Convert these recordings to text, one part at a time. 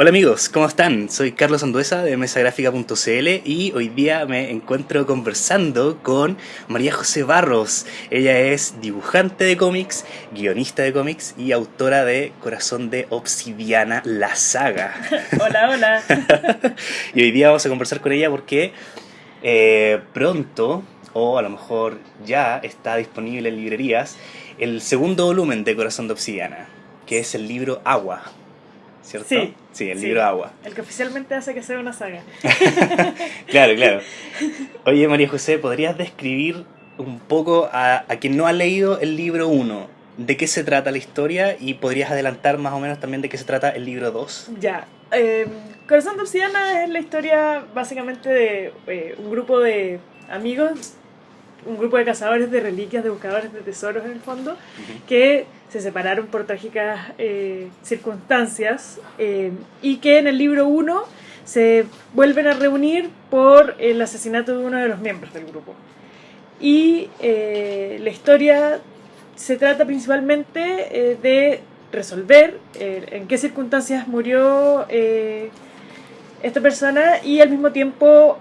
Hola amigos, ¿cómo están? Soy Carlos Anduesa de mesagráfica.cl y hoy día me encuentro conversando con María José Barros. Ella es dibujante de cómics, guionista de cómics y autora de Corazón de Obsidiana, la saga. hola, hola. y hoy día vamos a conversar con ella porque eh, pronto, o a lo mejor ya está disponible en librerías, el segundo volumen de Corazón de Obsidiana, que es el libro Agua. ¿Cierto? Sí. Sí, el libro Agua. El que oficialmente hace que sea una saga. claro, claro. Oye, María José, ¿podrías describir un poco a, a quien no ha leído el libro 1? ¿De qué se trata la historia? Y podrías adelantar más o menos también de qué se trata el libro 2. Ya. Eh, Corazón de Obsidiana es la historia básicamente de eh, un grupo de amigos un grupo de cazadores de reliquias, de buscadores de tesoros en el fondo, que se separaron por trágicas eh, circunstancias eh, y que en el libro 1 se vuelven a reunir por el asesinato de uno de los miembros del grupo. Y eh, la historia se trata principalmente de resolver en qué circunstancias murió esta persona y al mismo tiempo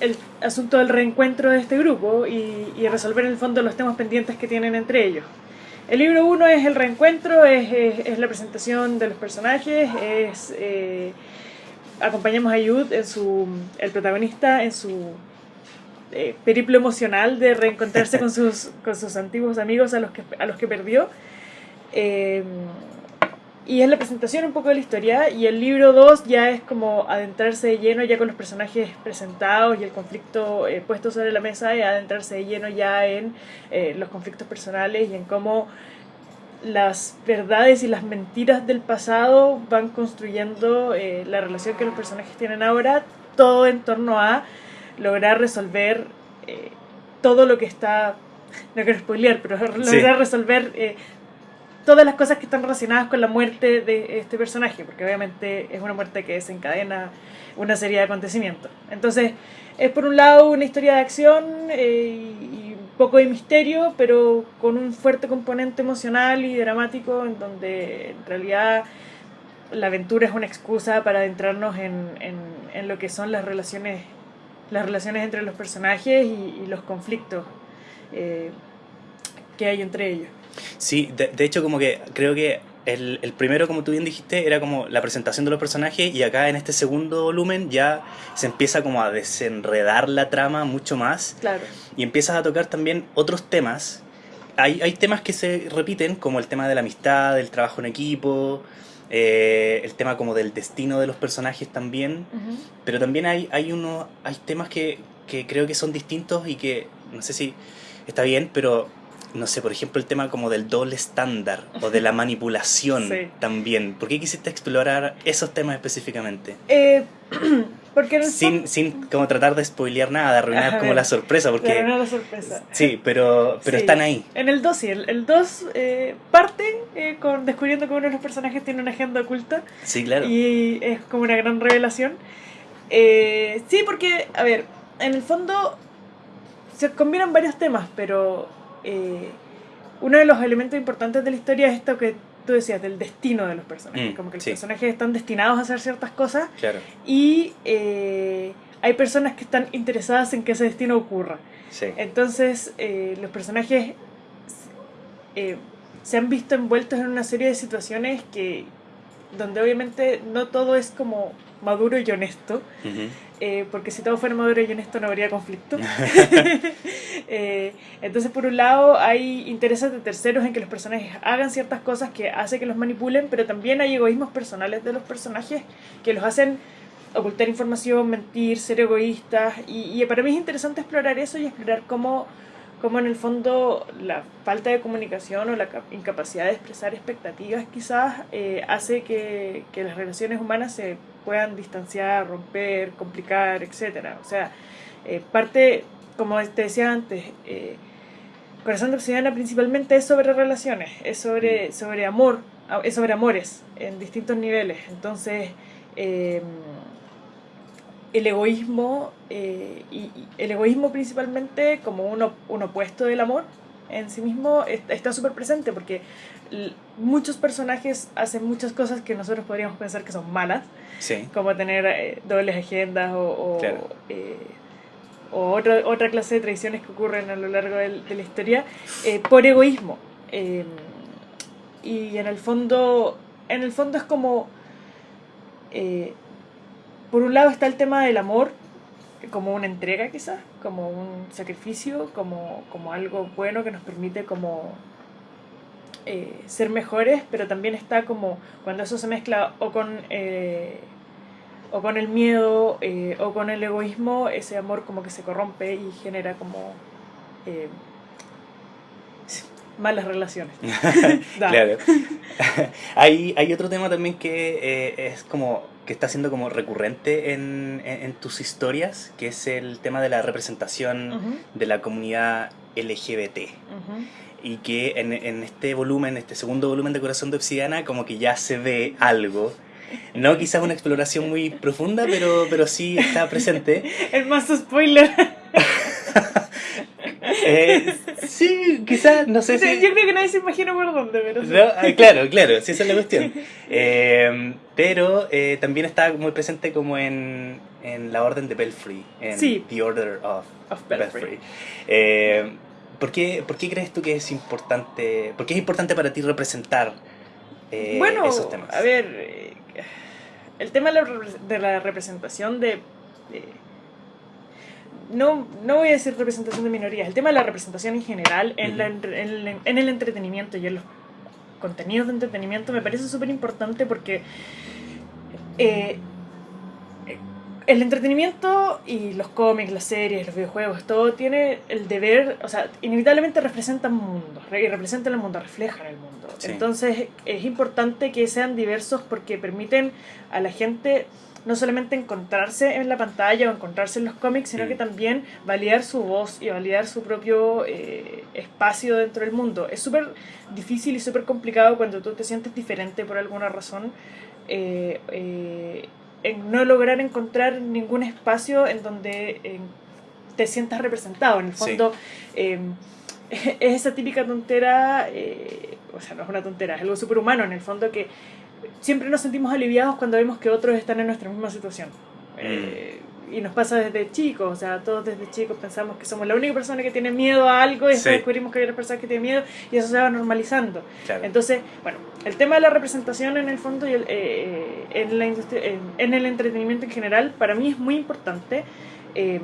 el asunto del reencuentro de este grupo y, resolver en el fondo los temas pendientes que tienen entre ellos. El libro 1 es el reencuentro, es, la presentación de los personajes, es eh, acompañamos a Yud, en su, el protagonista, en su eh, periplo emocional de reencontrarse con sus, con sus antiguos amigos a los que, a los que perdió. Eh, y es la presentación un poco de la historia y el libro 2 ya es como adentrarse de lleno ya con los personajes presentados y el conflicto eh, puesto sobre la mesa y adentrarse de lleno ya en eh, los conflictos personales y en cómo las verdades y las mentiras del pasado van construyendo eh, la relación que los personajes tienen ahora, todo en torno a lograr resolver todo lo que está, no quiero spoilear, pero lograr resolver todas las cosas que están relacionadas con la muerte de este personaje, porque obviamente es una muerte que desencadena una serie de acontecimientos. Entonces, es por un lado una historia de acción eh, y un poco de misterio, pero con un fuerte componente emocional y dramático, en donde en realidad la aventura es una excusa para adentrarnos en, en, lo que son las relaciones, las relaciones entre los personajes y, los conflictos eh, que hay entre ellos. Sí, de, de, hecho como que creo que el, el, primero, como tú bien dijiste, era como la presentación de los personajes y acá en este segundo volumen ya se empieza como a desenredar la trama mucho más. Claro. Y empiezas a tocar también otros temas. Hay, hay temas que se repiten, como el tema de la amistad, del trabajo en equipo, eh, el tema como del destino de los personajes también. Pero también hay, hay, uno, hay temas que, que creo que son distintos y que, no sé si está bien, pero no sé, por ejemplo, el tema como del doble estándar o de la manipulación también. ¿Por qué quisiste explorar esos temas específicamente? Eh, porque sin, sin como tratar de spoilear nada, de arruinar como la sorpresa. Porque, arruinar la sorpresa. Sí, pero, pero están ahí. En el 2 sí, el 2 eh, parte eh, con descubriendo que uno de los personajes tiene una agenda oculta. Sí, claro. Y es como una gran revelación. Eh, sí, porque, a ver, en el fondo se combinan varios temas, pero eh, uno de los elementos importantes de la historia es esto que tú decías, del destino de los personajes. Mm, como que los personajes están destinados a hacer ciertas cosas y eh, hay personas que están interesadas en que ese destino ocurra. Entonces, eh, los personajes se han visto envueltos en una serie de situaciones que donde obviamente no todo es como maduro y honesto, eh, porque si todo fuera maduro y honesto no habría conflicto. Eh, entonces, por un lado, hay intereses de terceros en que los personajes hagan ciertas cosas que hace que los manipulen, pero también hay egoísmos personales de los personajes que los hacen ocultar información, mentir, ser egoístas, y, y para mí es interesante explorar eso y explorar cómo como en el fondo la falta de comunicación o la incapacidad de expresar expectativas quizás eh, hace que, que, las relaciones humanas se puedan distanciar, romper, complicar, etc. O sea, eh, parte, como te decía antes, eh, Corazón de Obsidiana principalmente es sobre relaciones, es sobre, mm. sobre amor, es sobre amores en distintos niveles. Entonces, el egoísmo, eh, y, el egoísmo principalmente como un, un, opuesto del amor, en sí mismo está súper presente porque muchos personajes hacen muchas cosas que nosotros podríamos pensar que son malas, como tener eh, dobles agendas o, o, eh, otra, otra clase de tradiciones que ocurren a lo largo de, la historia, eh, por egoísmo. Y en el fondo, en el fondo es como, por un lado está el tema del amor, como una entrega quizás, como un sacrificio, como, como algo bueno que nos permite como eh, ser mejores, pero también está como cuando eso se mezcla o con, eh, o con el miedo eh, o con el egoísmo, ese amor como que se corrompe y genera como malas relaciones. claro. hay, hay otro tema también que es como que está siendo como recurrente en, en, tus historias, que es el tema de la representación de la comunidad LGBT. Y que en, en, este volumen, este segundo volumen de Corazón de Obsidiana, como que ya se ve algo. No quizás una exploración muy profunda, pero, pero sí está presente. El más spoiler. Eh, sí, quizás, no sé si... Yo creo que nadie se imagina por dónde, pero... Ah, claro, claro, sí, esa es la cuestión. Eh, pero eh, también está muy presente como en, en la Orden de Belfry, en The Order of, Belfry. ¿por, qué, ¿Por qué crees tú que es importante, por qué es importante para ti representar bueno, esos temas? a ver, el tema de la, representación de no, no voy a decir representación de minorías, el tema de la representación en general en, la, en, el entretenimiento y en los contenidos de entretenimiento me parece súper importante porque eh, el entretenimiento y los cómics, las series, los videojuegos, todo tiene el deber, o sea, inevitablemente representan mundo, y representan el mundo, reflejan el mundo. Entonces es importante que sean diversos porque permiten a la gente no solamente encontrarse en la pantalla o encontrarse en los cómics, sino que también validar su voz y validar su propio eh, espacio dentro del mundo. Es súper difícil y súper complicado cuando tú te sientes diferente por alguna razón. Eh, eh, en no lograr encontrar ningún espacio en donde te sientas representado. En el fondo, em, es esa típica tontera, o sea, no es una tontera, es algo súper humano en el fondo que siempre nos sentimos aliviados cuando vemos que otros están en nuestra misma situación. Mm. Eh, y nos pasa desde chicos, o sea, todos desde chicos pensamos que somos la única persona que tiene miedo a algo y después descubrimos que hay otras personas que tienen miedo y eso se va normalizando. Entonces, bueno, el tema de la representación en el fondo y el, eh, en, la industria, en, el entretenimiento en general, para mí es muy importante. Em,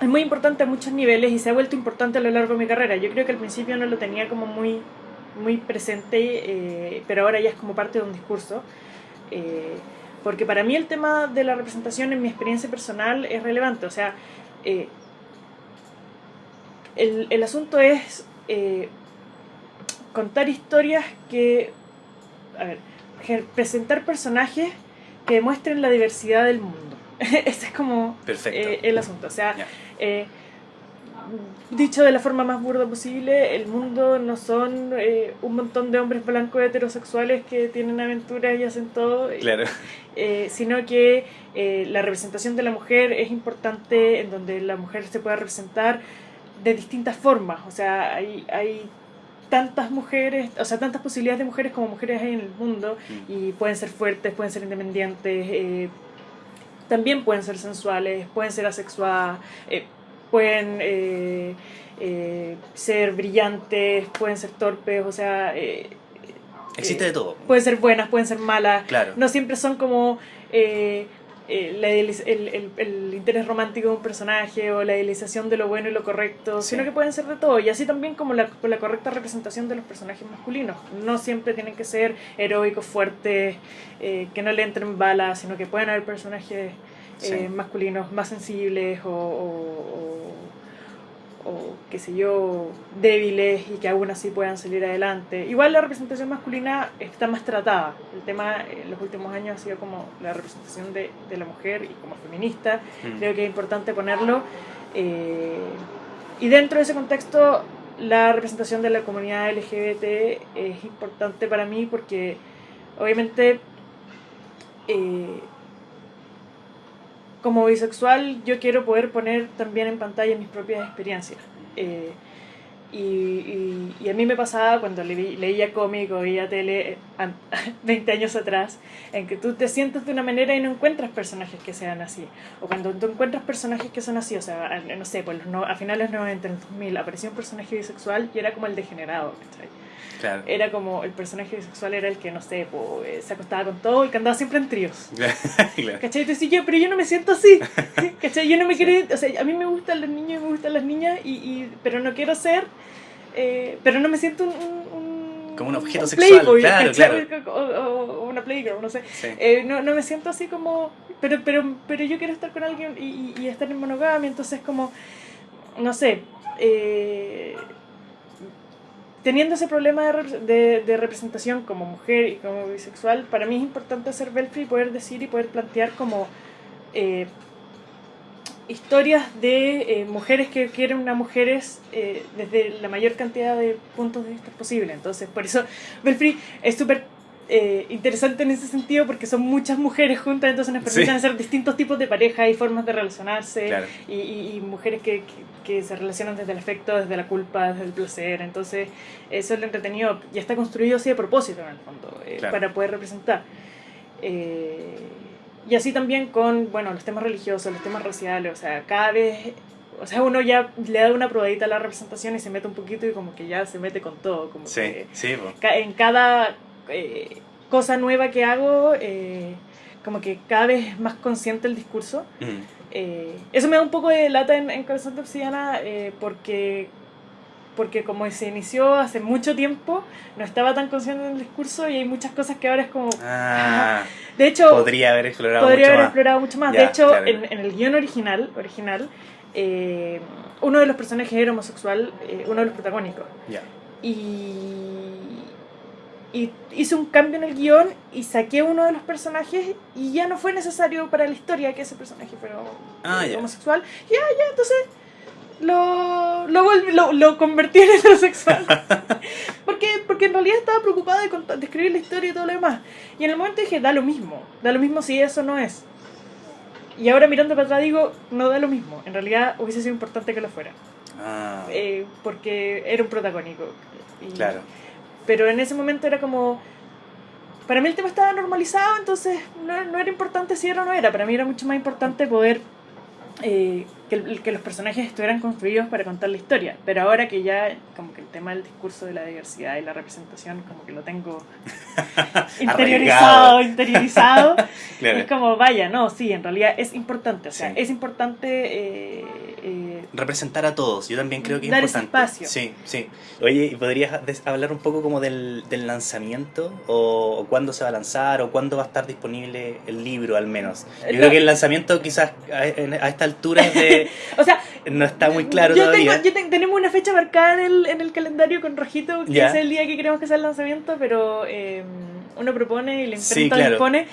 es muy importante a muchos niveles y se ha vuelto importante a lo largo de mi carrera. Yo creo que al principio no lo tenía como muy muy presente, eh, pero ahora ya es como parte de un discurso. Eh, porque para mí el tema de la representación en mi experiencia personal es relevante. O sea, eh, el, el, asunto es contar historias que... A ver, presentar personajes que demuestren la diversidad del mundo. Ese es como el asunto. O sea, dicho de la forma más burda posible, el mundo no son eh, un montón de hombres blancos heterosexuales que tienen aventuras y hacen todo, eh, sino que eh, la representación de la mujer es importante en donde la mujer se pueda representar de distintas formas, o sea, hay, hay tantas mujeres, o sea, tantas posibilidades de mujeres como mujeres hay en el mundo mm. y pueden ser fuertes, pueden ser independientes, también pueden ser sensuales, pueden ser asexuadas, pueden eh, eh, ser brillantes, pueden ser torpes, o sea... Eh, Existe de todo. Pueden ser buenas, pueden ser malas. Claro. No siempre son como el, el, interés romántico de un personaje o la idealización de lo bueno y lo correcto, sino que pueden ser de todo. Y así también como la, la correcta representación de los personajes masculinos. No siempre tienen que ser heroicos, fuertes, que no le entren balas, sino que pueden haber personajes eh, masculinos más sensibles o, o, qué sé yo, débiles y que aún así puedan salir adelante. Igual la representación masculina está más tratada. El tema en los últimos años ha sido como la representación de, de la mujer y como feminista. Mm. Creo que es importante ponerlo. Eh, y dentro de ese contexto, la representación de la comunidad LGBT es importante para mí porque obviamente eh, como bisexual yo quiero poder poner también en pantalla mis propias experiencias. Eh, Y, a mí me pasaba cuando leía cómic o veía tele 20 años atrás, en que tú te sientes de una manera y no encuentras personajes que sean así. O cuando tú encuentras personajes que son así, o sea, no sé, pues no, a finales de los 90, en 2000, apareció un personaje bisexual y era como el degenerado, Claro. Era como el personaje bisexual era el que, no sé, pues, se acostaba con todo y que andaba siempre en tríos. claro. ¿Cachai? Entonces yo, pero yo no me siento así. ¿Cachai? Yo no me quiero... O sea, a mí me gustan los niños y me gustan las niñas, y, y pero no quiero ser... Eh, pero no me siento un, un como un objeto sexual, claro, claro. O, una playgirl, no sé. Eh, no, no me siento así como... Pero, pero, pero yo quiero estar con alguien y, y, y estar en monogamia, entonces como... No sé. Eh, teniendo ese problema de, de, representación como mujer y como bisexual, para mí es importante ser Belfry y poder decir y poder plantear como eh, historias de eh, mujeres que quieren una mujeres eh, desde la mayor cantidad de puntos de vista posible. Entonces, por eso Belfry es súper eh, interesante en ese sentido porque son muchas mujeres juntas, entonces nos permiten hacer distintos tipos de pareja y formas de relacionarse y, y, mujeres que, que, se relacionan desde el afecto, desde la culpa, desde el placer. Entonces, eso es lo entretenido y está construido así de propósito en el fondo, eh, para poder representar. Eh, y así también con, bueno, los temas religiosos, los temas raciales, o sea, cada vez o sea, uno ya le da una probadita a la representación y se mete un poquito y como que ya se mete con todo. Como sí, que sí. En cada eh, cosa nueva que hago, eh, como que cada vez es más consciente el discurso. Eh, eso me da un poco de lata en, en Corazón de Obsidiana porque, porque como se inició hace mucho tiempo, no estaba tan consciente del discurso y hay muchas cosas que ahora es como... Ah, de hecho... Podría haber explorado podría mucho haber más. explorado mucho más. de hecho, en, en, el guion original, original uno de los personajes era homosexual, uno de los protagónicos. Y y hice un cambio en el guion y saqué uno de los personajes y ya no fue necesario para la historia que ese personaje fuera ah, homosexual. Ya, ya, entonces lo, lo, lo, convertí en heterosexual. porque, porque en realidad estaba preocupada de, de, escribir la historia y todo lo demás. Y en el momento dije, da lo mismo, da lo mismo si eso no es. Y ahora mirando para atrás digo, no da lo mismo. En realidad hubiese sido importante que lo fuera. Ah. Eh, porque era un protagónico. Y, claro pero en ese momento era como... Para mí el tema estaba normalizado, entonces no, no era importante si era o no era. Para mí era mucho más importante poder eh, que, que, los personajes estuvieran construidos para contar la historia. Pero ahora que ya, como que el tema del discurso de la diversidad y la representación, como que lo tengo interiorizado, interiorizado, es como, vaya, no, sí, en realidad es importante. O sea, es importante eh, eh, representar a todos. Yo también creo que es dar importante. Ese espacio. Sí, sí. Oye, ¿podrías hablar un poco como del, del lanzamiento? O, cuándo se va a lanzar? ¿O cuándo va a estar disponible el libro, al menos? Yo creo que el lanzamiento quizás a, a esta altura de o sea, no está muy claro yo todavía. Tengo, yo tenemos una fecha marcada en el, en el calendario con rojito, que es el día que queremos que sea el lanzamiento, pero eh, uno propone y la imprenta dispone.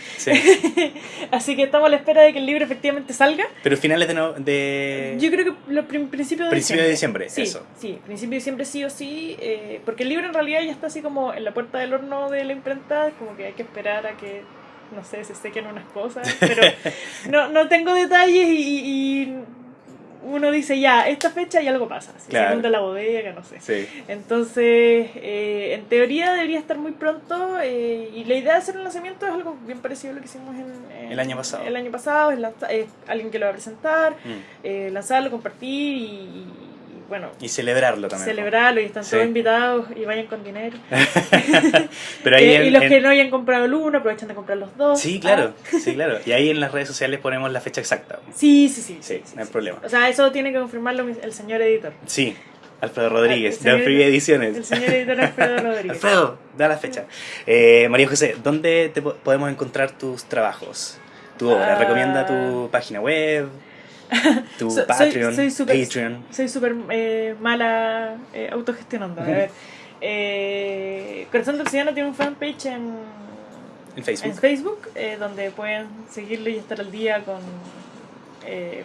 Así que estamos a la espera de que el libro efectivamente salga. Pero finales de... No, de... Yo creo que los principios de principio diciembre. de diciembre, sí, eso. Sí, principio de diciembre sí o sí, eh, porque el libro en realidad ya está así como en la puerta del horno de la imprenta, como que hay que esperar a que no sé, se sequen unas cosas, pero no, no tengo detalles y uno dice ya, esta fecha y algo pasa. Si claro. se la bodega, no sé. Entonces, eh, en teoría debería estar muy pronto eh, y la idea de hacer un lanzamiento es algo bien parecido a lo que hicimos en, el año pasado. El año pasado, es, alguien que lo va a presentar, mm. lanzarlo, compartir y bueno. Y celebrarlo también. Celebrarlo y están todos invitados y vayan con dinero. Pero ahí y los que no hayan comprado el uno aprovechan de comprar los dos. Sí, claro, ah. sí, claro. Y ahí en las redes sociales ponemos la fecha exacta. Sí, sí, sí. Sí, no hay problema. O sea, eso tiene que confirmarlo el señor editor. Sí, Alfredo Rodríguez, de Free Ediciones. El señor editor Alfredo Rodríguez. Alfredo, da la fecha. Eh, María José, ¿dónde te podemos encontrar tus trabajos? Tu obra, ah. recomienda tu página web, tu Patreon, soy, super, Patreon. Soy súper eh, mala eh, autogestionando. A ver, eh, Corazón del Ciudadano tiene un fanpage en, en Facebook, en Facebook eh, donde pueden seguirlo y estar al día con eh,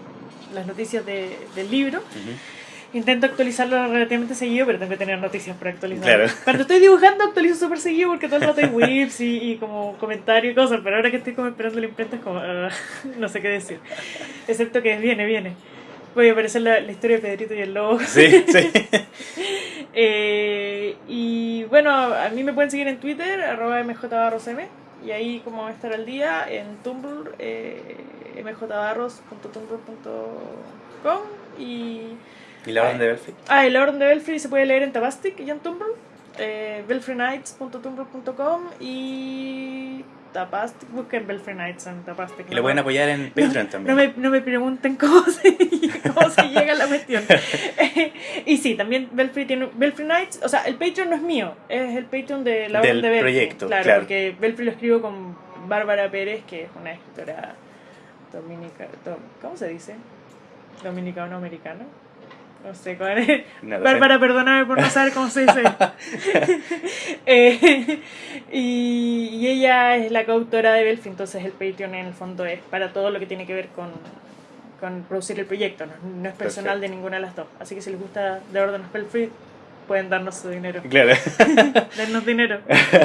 las noticias de, del libro. Intento actualizarlo relativamente seguido, pero tengo que tener noticias para actualizar. Cuando estoy dibujando actualizo súper seguido porque todo el rato hay whips y, y, como comentarios y cosas, pero ahora que estoy como esperando la imprenta es como, uh, no sé qué decir. Excepto que viene, viene. Voy a aparecer la, la, historia de Pedrito y el lobo. Sí, sí. Eh, y bueno, a mí me pueden seguir en Twitter, arroba mjbarrosm, y ahí como estar al día, en Tumblr, eh, mjbarros.tumblr.com y... ¿Y la orden de Belfry? Ah, y la orden de Belfry se puede leer en Tabastic y en Tumblr, eh, belfrynights.tumblr.com y Tapastic, busquen Belfry Nights en Tapastic. Y lo pueden apoyar en Patreon también. No me, no me pregunten cómo se, cómo se llega a la cuestión. y sí, también Belfry tiene. Belfry Nights, o sea, el Patreon no es mío, es el Patreon de la Del de Belfry. proyecto, Claro, claro. porque Belfry lo escribo con Bárbara Pérez, que es una escritora dominica. dom- ¿Cómo se dice? Dominicano-americana. No sé cuál es. No sé. Bárbara, perdóname por no saber cómo se dice. Eh, y, y ella es la coautora de Belfi, entonces el Patreon en el fondo es para todo lo que tiene que ver con, con producir el proyecto, no, no es personal de ninguna de las dos. Así que si les gusta de órdenes Belfry, pueden darnos su dinero. Claro. Darnos dinero.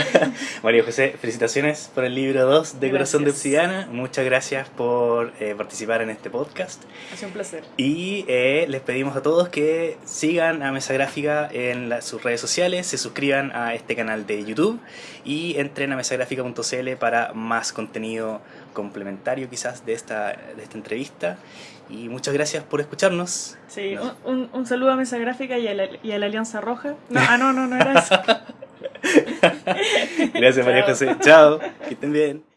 María José, felicitaciones por el libro 2 de Corazón de Gracias. Obsidiana. Muchas gracias por eh, participar en este podcast. Ha sido un placer. Y eh, les pedimos a todos que sigan a Mesa Gráfica en la- sus redes sociales, se suscriban a este canal de YouTube y entren a mesagráfica.cl para más contenido complementario quizás de esta, de esta entrevista. Y muchas gracias por escucharnos. Sí, No. un, un, saludo a Mesa Gráfica y a la, y a la Alianza Roja. No, ah, no, no, no era eso. Gracias María. José. Chao. Que estén bien.